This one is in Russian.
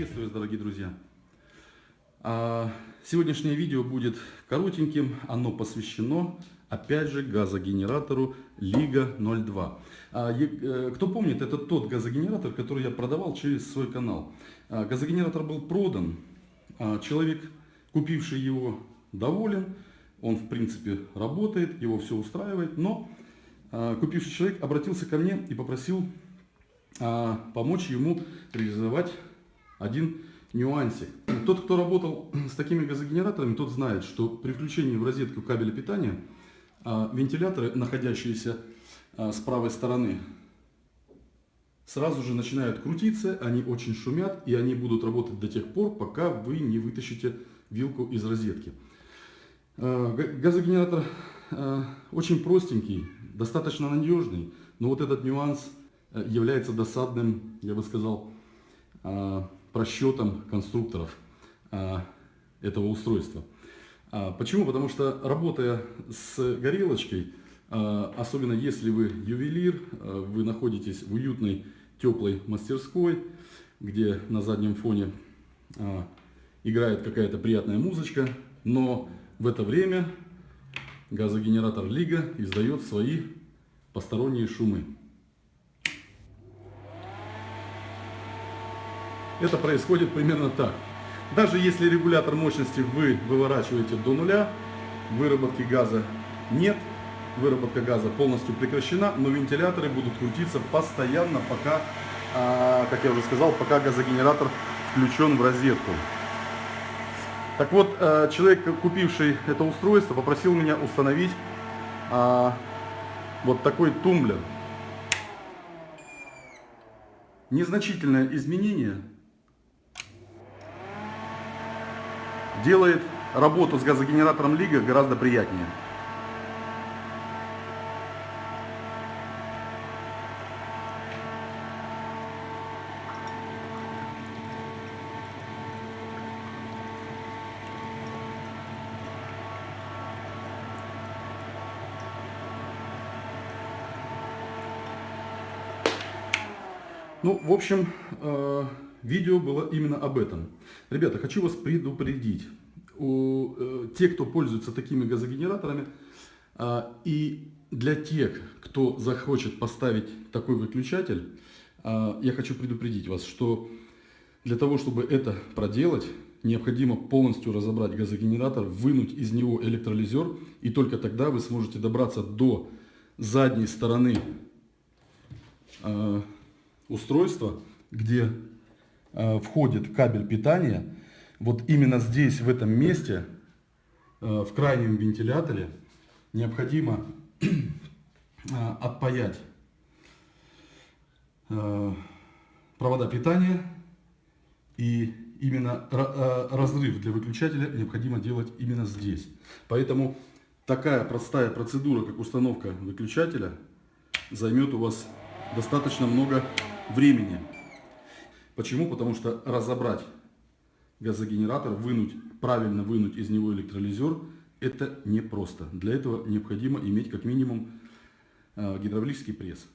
Приветствую вас, дорогие друзья! А, Сегодняшнее видео будет коротеньким, оно посвящено, опять же, газогенератору Лига 02. А, э, Кто помнит, это тот газогенератор, который я продавал через свой канал. А, Газогенератор был продан, человек, купивший его, доволен, он в принципе работает, его все устраивает, но купивший человек обратился ко мне и попросил помочь ему реализовать один нюансик. Тот, кто работал с такими газогенераторами, тот знает, что при включении в розетку кабеля питания а, вентиляторы, находящиеся а, с правой стороны, сразу же начинают крутиться, они очень шумят, и они будут работать до тех пор, пока вы не вытащите вилку из розетки. А, га- Газогенератор очень простенький, достаточно надежный, но вот этот нюанс э, является досадным, я бы сказал, просчетом конструкторов а, этого устройства. А, Почему? Потому что работая с горелочкой, а, особенно если вы ювелир, а, вы находитесь в уютной теплой мастерской, где на заднем фоне играет какая-то приятная музычка, но в это время газогенератор Лига издает свои посторонние шумы. Это происходит примерно так. Даже если регулятор мощности вы выворачиваете до нуля, выработки газа нет, выработка газа полностью прекращена, но вентиляторы будут крутиться постоянно, пока, а, как я уже сказал, пока газогенератор включен в розетку. Так вот, э, человек, купивший это устройство, попросил меня установить а, вот такой тумблер. Незначительное изменение делает работу с газогенератором Лига гораздо приятнее. Ну, в общем, э, видео было именно об этом. Ребята, хочу вас предупредить. У, э, те, кто пользуется такими газогенераторами, э, и для тех, кто захочет поставить такой выключатель, э, я хочу предупредить вас, что для того, чтобы это проделать, необходимо полностью разобрать газогенератор, вынуть из него электролизер, и только тогда вы сможете добраться до задней стороны э, устройства, где входит кабель питания. Вот именно здесь, в этом месте, э, в крайнем вентиляторе, необходимо э, отпаять э, провода питания. И именно ра- э, разрыв для выключателя необходимо делать именно здесь. Поэтому такая простая процедура, как установка выключателя, займет у вас достаточно много времени. Почему? Потому что разобрать газогенератор, вынуть, правильно вынуть из него электролизер, это непросто. Для этого необходимо иметь как минимум э, гидравлический пресс.